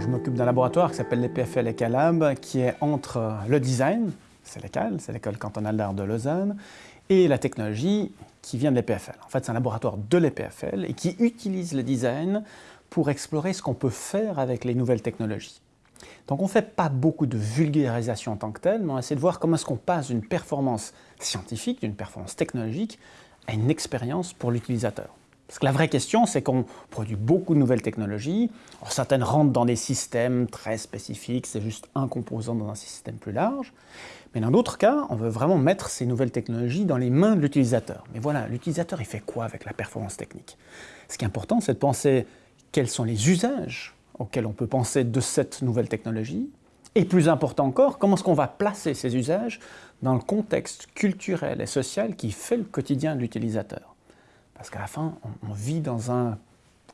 Je m'occupe d'un laboratoire qui s'appelle l'EPFL ECALAB, qui est entre le design, c'est l'ECAL, c'est l'école cantonale d'art de Lausanne, et la technologie qui vient de l'EPFL. En fait, c'est un laboratoire de l'EPFL et qui utilise le design pour explorer ce qu'on peut faire avec les nouvelles technologies. Donc on ne fait pas beaucoup de vulgarisation en tant que telle, mais on essaie de voir comment est-ce qu'on passe d'une performance scientifique, d'une performance technologique, à une expérience pour l'utilisateur. Parce que la vraie question, c'est qu'on produit beaucoup de nouvelles technologies. certaines rentrent dans des systèmes très spécifiques, c'est juste un composant dans un système plus large. Mais dans d'autres cas, on veut vraiment mettre ces nouvelles technologies dans les mains de l'utilisateur. Mais voilà, l'utilisateur, il fait quoi avec la performance technique? Ce qui est important, c'est de penser quels sont les usages auxquels on peut penser de cette nouvelle technologie, et plus important encore, comment est-ce qu'on va placer ces usages dans le contexte culturel et social qui fait le quotidien de l'utilisateur? Parce qu'à la fin, on, vit dans un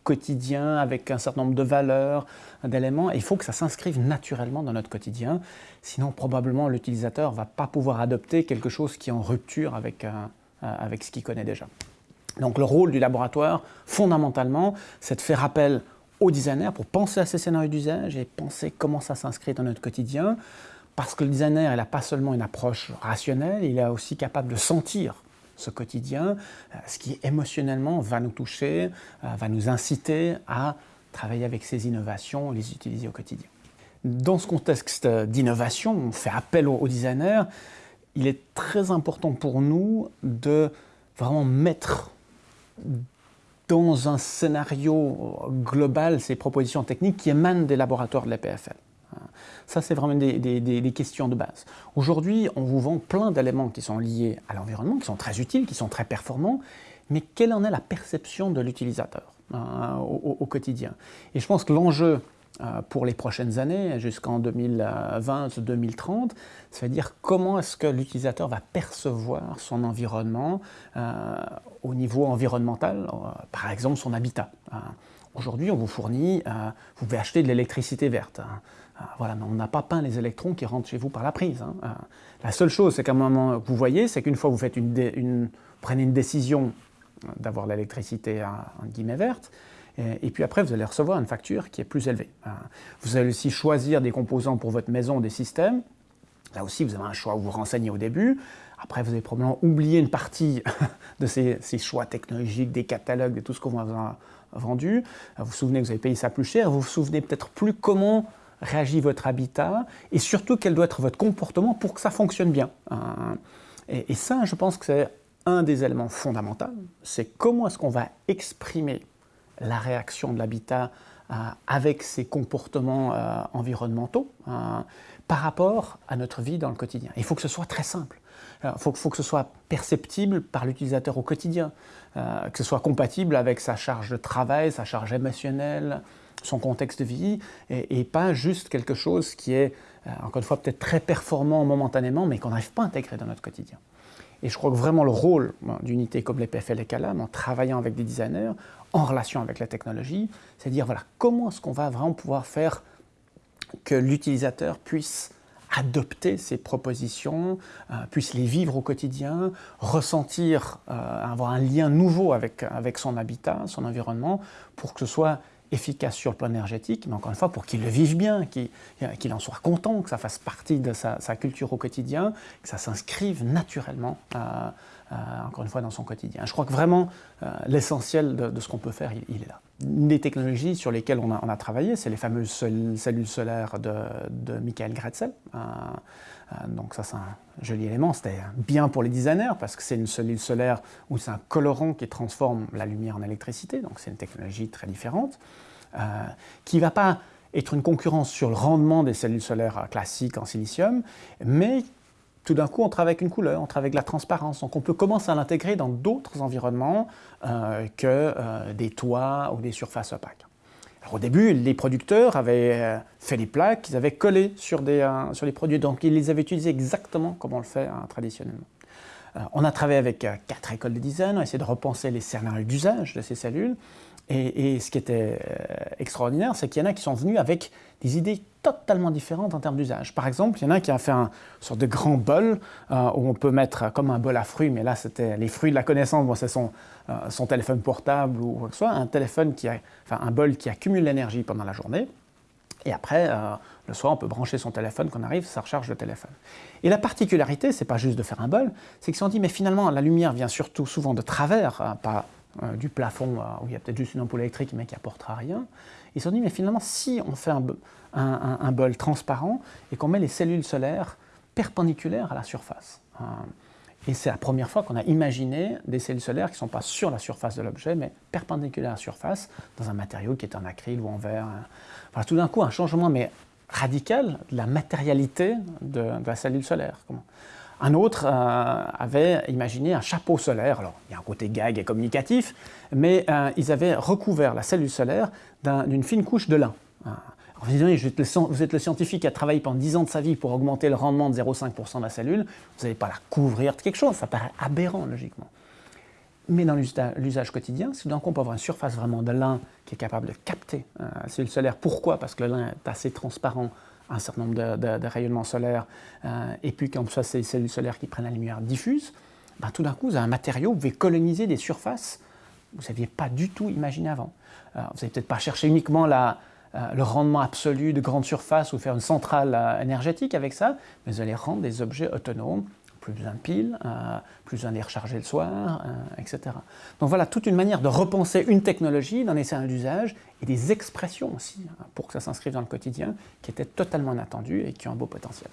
quotidien avec un certain nombre de valeurs, d'éléments, et il faut que ça s'inscrive naturellement dans notre quotidien, sinon probablement l'utilisateur ne va pas pouvoir adopter quelque chose qui est en rupture avec, euh, avec ce qu'il connaît déjà. Donc le rôle du laboratoire, fondamentalement, c'est de faire appel au designer pour penser à ces scénarios d'usage et penser comment ça s'inscrit dans notre quotidien, parce que le designer, il n'a pas seulement une approche rationnelle, il est aussi capable de sentir ce quotidien, euh, ce qui émotionnellement va nous toucher, euh, va nous inciter à travailler avec ces innovations, les utiliser au quotidien. Dans ce contexte d'innovation, on fait appel au designer, il est très important pour nous de vraiment mettre dans un scénario global ces propositions techniques qui émanent des laboratoires de l'EPFL. Ça, c'est vraiment des, questions de base. Aujourd'hui, on vous vend plein d'éléments qui sont liés à l'environnement, qui sont très utiles, qui sont très performants, mais quelle en est la perception de l'utilisateur hein, au, quotidien? Et je pense que l'enjeu euh, pour les prochaines années, jusqu'en 2020-2030, ça veut dire comment est-ce que l'utilisateur va percevoir son environnement euh, au niveau environnemental, euh, par exemple son habitat. Aujourd'hui, on vous fournit, vous pouvez acheter de l'électricité verte. Hein. Voilà, mais on n'a pas peint les électrons qui rentrent chez vous par la prise. Hein. La seule chose, c'est qu'à un moment, vous voyez, c'est qu'une fois vous prenez une décision d'avoir l'électricité en guillemets verte, et puis après, vous allez recevoir une facture qui est plus élevée. Hein. Vous allez aussi choisir des composants pour votre maison, des systèmes. Là aussi, vous avez un choix où vous renseignez au début. Après, vous avez probablement oublié une partie de ces, choix technologiques, des catalogues, de tout ce qu'on vous a vendu. Vous vous souvenez que vous avez payé ça plus cher. Vous vous souvenez peut-être plus comment réagit votre habitat et surtout quel doit être votre comportement pour que ça fonctionne bien. Hein. Et, ça, je pense que c'est un des éléments fondamentaux. C'est comment est-ce qu'on va exprimer la réaction de l'habitat euh, avec ses comportements euh, environnementaux euh, par rapport à notre vie dans le quotidien. Il faut que ce soit très simple. Il faut, que ce soit perceptible par l'utilisateur au quotidien, que ce soit compatible avec sa charge de travail, sa charge émotionnelle, son contexte de vie, et, pas juste quelque chose qui est, encore une fois, peut-être très performant momentanément, mais qu'on n'arrive pas à intégrer dans notre quotidien. Et je crois que vraiment le rôle d'unité comme les PFL et CALAM, en travaillant avec des designers, en relation avec la technologie, c'est dire voilà, comment est-ce qu'on va vraiment pouvoir faire que l'utilisateur puisse adopter ces propositions, euh, puisse les vivre au quotidien, ressentir, euh, avoir un lien nouveau avec, avec son habitat, son environnement, pour que ce soit efficace sur le plan énergétique, mais encore une fois, pour qu'il le vive bien, qu'il en soit content, que ça fasse partie de sa, culture au quotidien, que ça s'inscrive naturellement, euh, encore une fois, dans son quotidien. Je crois que vraiment, l'essentiel de, ce qu'on peut faire, il, est là. Des technologies sur lesquelles on a, travaillé, c'est les fameuses cellules solaires de, Michael Gretzel. donc ça, c'est un joli élément. C'était bien pour les designers, parce que c'est une cellule solaire où c'est un colorant qui transforme la lumière en électricité, donc c'est une technologie très différente. Euh, qui ne va pas être une concurrence sur le rendement des cellules solaires classiques en silicium, mais tout d'un coup, on travaille avec une couleur, on travaille avec la transparence. Donc on peut commencer à l'intégrer dans d'autres environnements euh, que euh, des toits ou des surfaces opaques. Au début, les producteurs avaient fait des plaques qu'ils avaient collées sur, des, les produits, donc ils les avaient utilisés exactement comme on le fait hein, traditionnellement. on a travaillé avec quatre écoles de design, on a essayé de repenser les scénarios d'usage de ces cellules, et, ce qui était euh, extraordinaire, c'est qu'il y en a qui sont venus avec des idées totalement différentes en termes d'usage. Par exemple, il y en a qui a fait un sorte de grand bol euh, où on peut mettre comme un bol à fruits, mais là c'était les fruits de la connaissance, bon, c'est son, euh, téléphone portable ou quoi que ce soit, un téléphone qui a, enfin un bol qui accumule l'énergie pendant la journée. Et après, le soir, on peut brancher son téléphone, quand on arrive, ça recharge le téléphone. Et la particularité, c'est pas juste de faire un bol, c'est que si on dit, mais finalement, la lumière vient surtout souvent de travers, hein, pas euh, du plafond où il y a peut-être juste une ampoule électrique, mais qui apportera rien. Ils se sont dit, mais finalement, si on fait un, bol transparent et qu'on met les cellules solaires perpendiculaires à la surface. Hein, et c'est la première fois qu'on a imaginé des cellules solaires qui ne sont pas sur la surface de l'objet, mais perpendiculaires à la surface, dans un matériau qui est en acryl ou en verre. Voilà, tout d'un coup, un changement mais radical de la matérialité de, la cellule solaire. Un autre euh, avait imaginé un chapeau solaire. Alors, il y a un côté gag et communicatif, mais euh, ils avaient recouvert la cellule solaire d'une fine couche de lin. Alors, vous êtes le scientifique qui a travaillé pendant 10 ans de sa vie pour augmenter le rendement de 0,5% de la cellule, vous n'allez pas la couvrir de quelque chose, ça paraît aberrant logiquement. Mais dans l'usage quotidien, si d'un coup on peut avoir une surface vraiment de lin qui est capable de capter euh, la cellule solaire, pourquoi? Parce que le lin est assez transparent un certain nombre de, rayonnements solaires, euh, et puis qu'en soit ces cellules solaires qui prennent la lumière diffuse, ben, tout d'un coup vous avez un matériau, vous pouvez coloniser des surfaces que vous n'aviez pas du tout imaginé avant. vous n'avez peut-être pas cherché uniquement la, euh, le rendement absolu de grande surface ou faire une centrale euh, énergétique avec ça, mais vous allez rendre des objets autonomes, plus de piles, euh, plus de les recharger le soir, etc. Donc voilà, toute une manière de repenser une technologie dans les scénarios d'usage et des expressions aussi, hein, pour que ça s'inscrive dans le quotidien, qui étaient totalement inattendues et qui ont un beau potentiel.